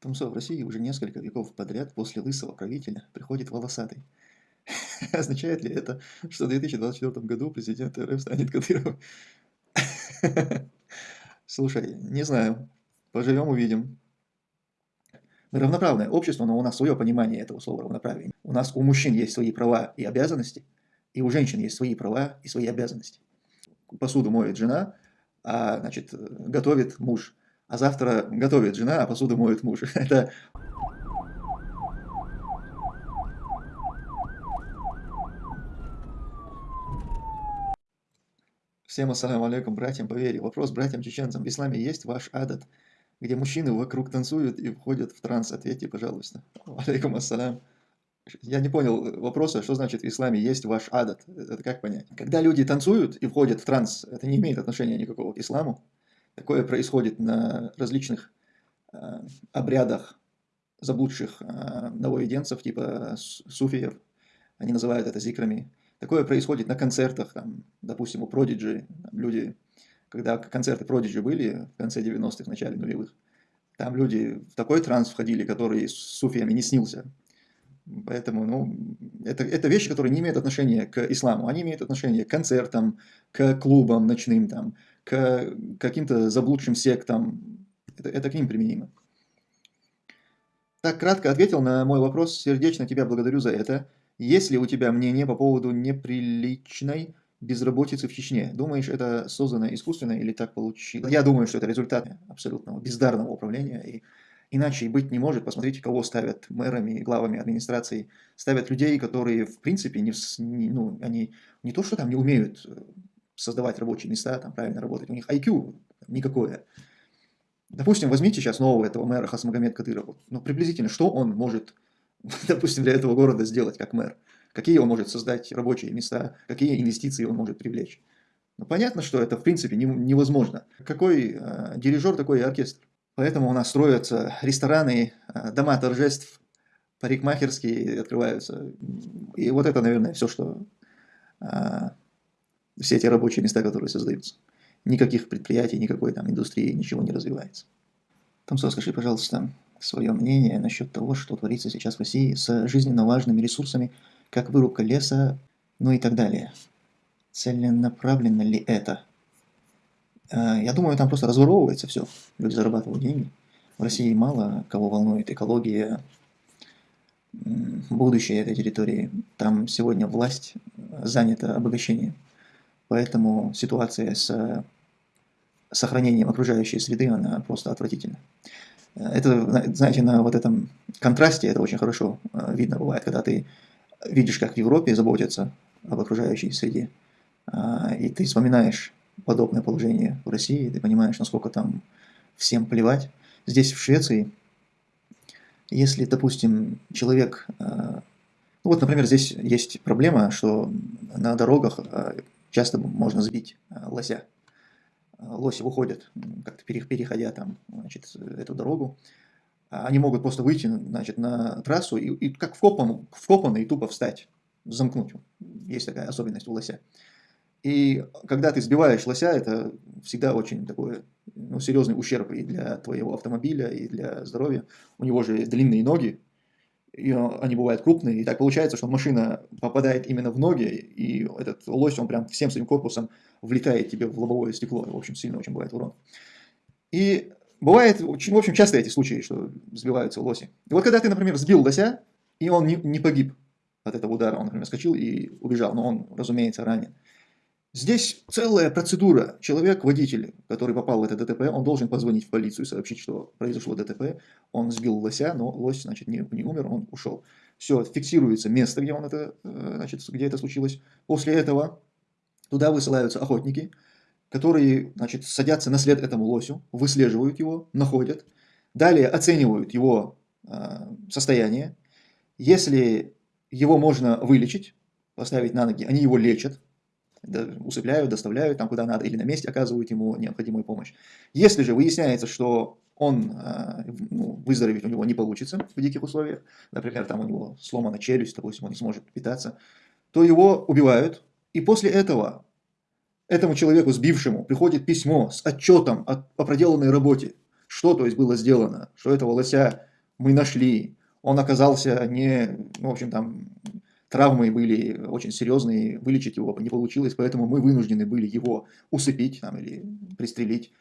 Тумсо в России уже несколько веков подряд после лысого правителя приходит волосатый. Означает ли это, что в 2024 году президент РФ станет Кадыровым? Слушай, не знаю. Поживем, увидим. Мы равноправное общество, но у нас свое понимание этого слова равноправие. У нас у мужчин есть свои права и обязанности, и у женщин есть свои права и свои обязанности. Посуду моет жена, а значит, готовит муж а завтра готовит жена, а посуду моет муж. Это Всем ассаламу алейкум, братьям по вере. Вопрос братьям-чеченцам. В исламе есть ваш адат, где мужчины вокруг танцуют и входят в транс? Ответьте, пожалуйста. Алейкум ассалям. Я не понял вопроса, что значит в исламе есть ваш адат. Это как понять? Когда люди танцуют и входят в транс, это не имеет отношения никакого к исламу. Такое происходит на различных э, обрядах заблудших э, новоеденцев, типа суфиев, они называют это зикрами. Такое происходит на концертах, там, допустим, у там, люди, когда концерты Prodigy были в конце 90-х, начале нулевых, там люди в такой транс входили, который с суфиями не снился. Поэтому, ну, это, это вещи, которые не имеют отношения к исламу. Они имеют отношение к концертам, к клубам ночным, там, к каким-то заблудшим сектам. Это, это к ним применимо. Так кратко ответил на мой вопрос. Сердечно тебя благодарю за это. Есть ли у тебя мнение по поводу неприличной безработицы в Чечне? Думаешь, это создано искусственно или так получилось? Я думаю, что это результат абсолютного бездарного управления. И иначе и быть не может. Посмотрите, кого ставят мэрами главами администрации. Ставят людей, которые, в принципе, не, ну, они не то, что там не умеют создавать рабочие места, там правильно работать. У них IQ никакое. Допустим, возьмите сейчас нового этого мэра Хасмагомед Кадырова. Ну, приблизительно, что он может, допустим, для этого города сделать как мэр? Какие он может создать рабочие места? Какие инвестиции он может привлечь? Ну, понятно, что это, в принципе, не, невозможно. Какой э, дирижер, такой и оркестр. Поэтому у нас строятся рестораны, э, дома торжеств, парикмахерские открываются. И вот это, наверное, все, что э, все эти рабочие места, которые создаются. Никаких предприятий, никакой там индустрии, ничего не развивается. Томсо, скажи, пожалуйста, свое мнение насчет того, что творится сейчас в России с жизненно важными ресурсами, как вырубка леса, ну и так далее. Целенаправленно ли это? А, я думаю, там просто разворовывается все. Люди зарабатывают деньги. В России мало кого волнует экология, будущее этой территории. Там сегодня власть занята обогащением. Поэтому ситуация с сохранением окружающей среды, она просто отвратительна. Это, знаете, на вот этом контрасте это очень хорошо э, видно бывает, когда ты видишь, как в Европе заботятся об окружающей среде, а, и ты вспоминаешь подобное положение в России, ты понимаешь, насколько там всем плевать. Здесь, в Швеции, если, допустим, человек... Э, ну вот, например, здесь есть проблема, что на дорогах э, часто можно сбить э, лося. Э, лоси выходят, как-то переходя там, значит, эту дорогу. Они могут просто выйти значит, на трассу и, и как вкопан, вкопанный тупо встать, замкнуть. Есть такая особенность у лося. И когда ты сбиваешь лося, это всегда очень такой ну, серьезный ущерб и для твоего автомобиля, и для здоровья. У него же длинные ноги, и они бывают крупные, и так получается, что машина попадает именно в ноги, и этот лось, он прям всем своим корпусом влетает тебе в лобовое стекло, в общем, сильно очень бывает урон. И бывает, в общем, часто эти случаи, что сбиваются лоси. И вот когда ты, например, сбил лося, и он не, не погиб от этого удара, он, например, скочил и убежал, но он, разумеется, ранен. Здесь целая процедура. Человек, водитель, который попал в это ДТП, он должен позвонить в полицию и сообщить, что произошло ДТП. Он сбил лося, но лось, значит, не, не умер, он ушел. Все, фиксируется место, где, он это, э, значит, где это случилось. После этого туда высылаются охотники, которые, значит, садятся на след этому лосю, выслеживают его, находят, далее оценивают его э, состояние. Если его можно вылечить, поставить на ноги, они его лечат, усыпляют, доставляют там куда надо, или на месте оказывают ему необходимую помощь. Если же выясняется, что он э, ну, выздороветь у него не получится в диких условиях, например, там у него сломана челюсть, допустим, он не сможет питаться, то его убивают, и после этого этому человеку, сбившему, приходит письмо с отчетом о, о проделанной работе, что то есть было сделано, что этого лося мы нашли, он оказался не, ну, в общем, там, травмы были очень серьезные, вылечить его не получилось, поэтому мы вынуждены были его усыпить там, или пристрелить.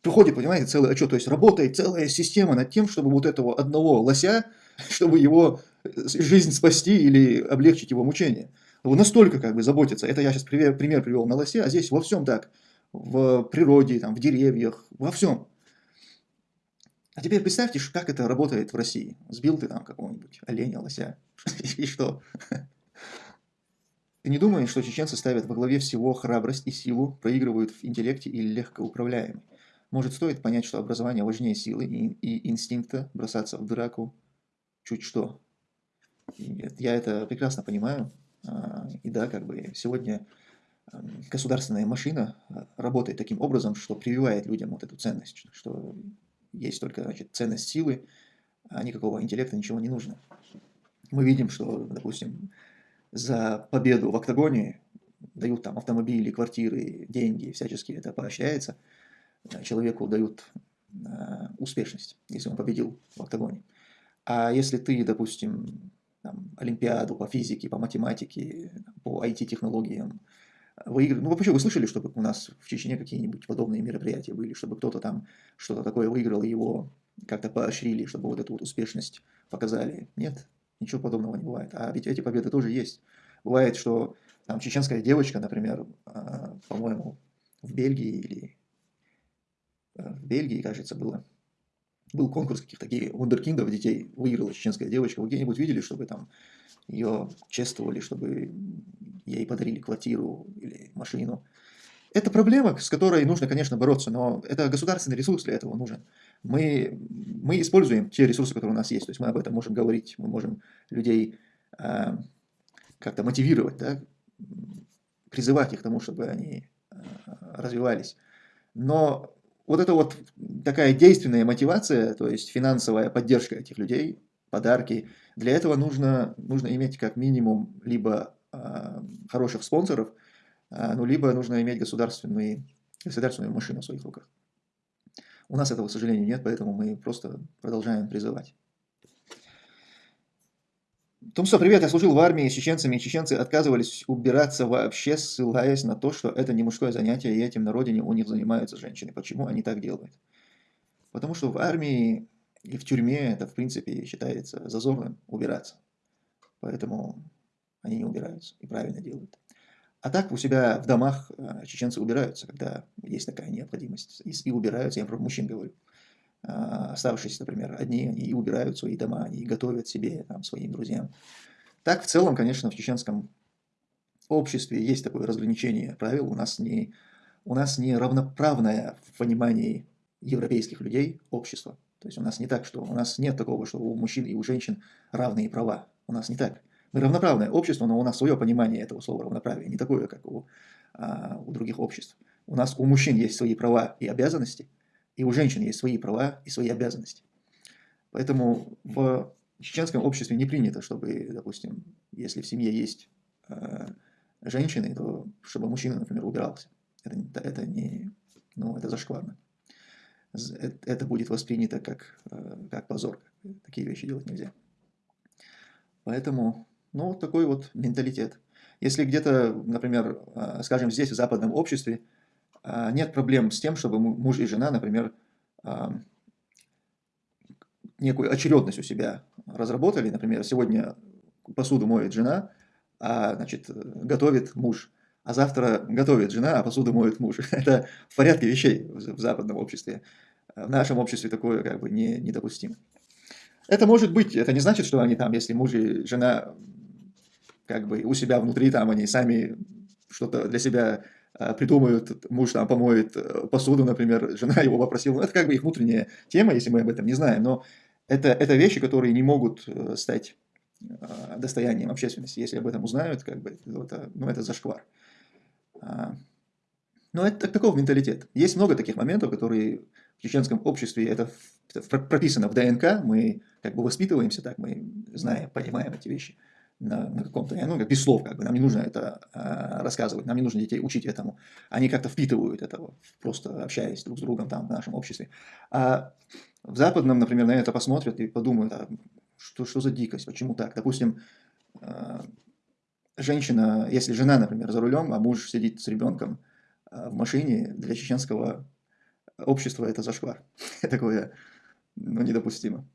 Приходит, понимаете, целый отчет, то есть работает целая система над тем, чтобы вот этого одного лося, чтобы его жизнь спасти или облегчить его мучение. Вот настолько как бы заботится. Это я сейчас пример, пример привел на лосе, а здесь во всем так. В природе, там, в деревьях, во всем. А теперь представьте, как это работает в России. Сбил ты там какого-нибудь оленя, лося, и что? Ты не думаешь, что чеченцы ставят во главе всего храбрость и силу, проигрывают в интеллекте или легко управляемы? Может, стоит понять, что образование важнее силы и, и инстинкта, бросаться в драку, чуть что. И я это прекрасно понимаю. А, и да, как бы сегодня государственная машина а, работает таким образом, что прививает людям вот эту ценность, что есть только значит, ценность силы, а никакого интеллекта, ничего не нужно. Мы видим, что, допустим, за победу в октагоне дают там автомобили, квартиры, деньги, всячески это поощряется. Человеку дают э, успешность, если он победил в октагоне. А если ты, допустим, там, олимпиаду по физике, по математике, по IT-технологиям, выиграли. Ну, вообще, вы слышали, чтобы у нас в Чечне какие-нибудь подобные мероприятия были, чтобы кто-то там что-то такое выиграл, его как-то поощрили, чтобы вот эту вот успешность показали? Нет, ничего подобного не бывает. А ведь эти победы тоже есть. Бывает, что там чеченская девочка, например, а, по-моему, в Бельгии или э, в Бельгии, кажется, было, был конкурс каких-то вундеркиндов детей, выиграла чеченская девочка. Вы где-нибудь видели, чтобы там ее чествовали, чтобы ей подарили квартиру или машину. Это проблема, с которой нужно, конечно, бороться, но это государственный ресурс для этого нужен. Мы, мы используем те ресурсы, которые у нас есть, то есть мы об этом можем говорить, мы можем людей э, как-то мотивировать, да, призывать их к тому, чтобы они э, развивались. Но вот эта вот такая действенная мотивация, то есть финансовая поддержка этих людей, подарки, для этого нужно, нужно иметь как минимум либо а, хороших спонсоров, а, ну, либо нужно иметь государственную, государственную машину в своих руках. У нас этого, к сожалению, нет, поэтому мы просто продолжаем призывать. Тумсо, привет, я служил в армии с чеченцами, и чеченцы отказывались убираться вообще, ссылаясь на то, что это не мужское занятие, и этим на родине у них занимаются женщины. Почему они так делают? Потому что в армии и в тюрьме это, в принципе, считается зазорным убираться. Поэтому они не убираются и правильно делают. А так у себя в домах э, чеченцы убираются, когда есть такая необходимость. И, убираются, я про мужчин говорю. А, оставшиеся, например, одни, они убирают свои дома, они готовят себе, там, своим друзьям. Так, в целом, конечно, в чеченском обществе есть такое разграничение правил. У нас не, у нас не равноправное в понимании европейских людей общество. То есть у нас не так, что у нас нет такого, что у мужчин и у женщин равные права. У нас не так. Мы равноправное общество, но у нас свое понимание этого слова равноправие, не такое, как у, а, у других обществ. У нас у мужчин есть свои права и обязанности, и у женщин есть свои права и свои обязанности. Поэтому в чеченском обществе не принято, чтобы, допустим, если в семье есть э, женщины, то чтобы мужчина, например, убирался. Это, это не, ну, это зашкварно. Это будет воспринято как, э, как позор. Такие вещи делать нельзя. Поэтому ну, вот такой вот менталитет. Если где-то, например, а, скажем, здесь, в западном обществе, нет проблем с тем, чтобы муж и жена, например, а, некую очередность у себя разработали. Например, сегодня посуду моет жена, а значит, готовит муж. А завтра готовит жена, а посуду моет муж. Это в порядке вещей в западном обществе. В нашем обществе такое как бы не, недопустимо. Это может быть, это не значит, что они там, если муж и жена как бы у себя внутри там они сами что-то для себя а, придумают, муж там помоет э, посуду, например, жена его попросила. Ну, это как бы их внутренняя тема, если мы об этом не знаем, но это, это вещи, которые не могут э, стать достоянием общественности. Если об этом узнают, как бы, это, ну, это зашквар. А, но это такой менталитет. Есть много таких моментов, которые в чеченском обществе, это, это прописано в ДНК, мы как бы воспитываемся так, мы знаем, понимаем эти вещи на, каком-то, ну, без слов, как бы, нам не нужно это э, рассказывать, нам не нужно детей учить этому. Они как-то впитывают это, просто общаясь друг с другом там в нашем обществе. А В западном, например, на это посмотрят и подумают, а что, что за дикость, почему так? Допустим, э, женщина, если жена, например, за рулем, а муж сидит с ребенком э, в машине, для чеченского общества это зашквар. Такое ну, недопустимо.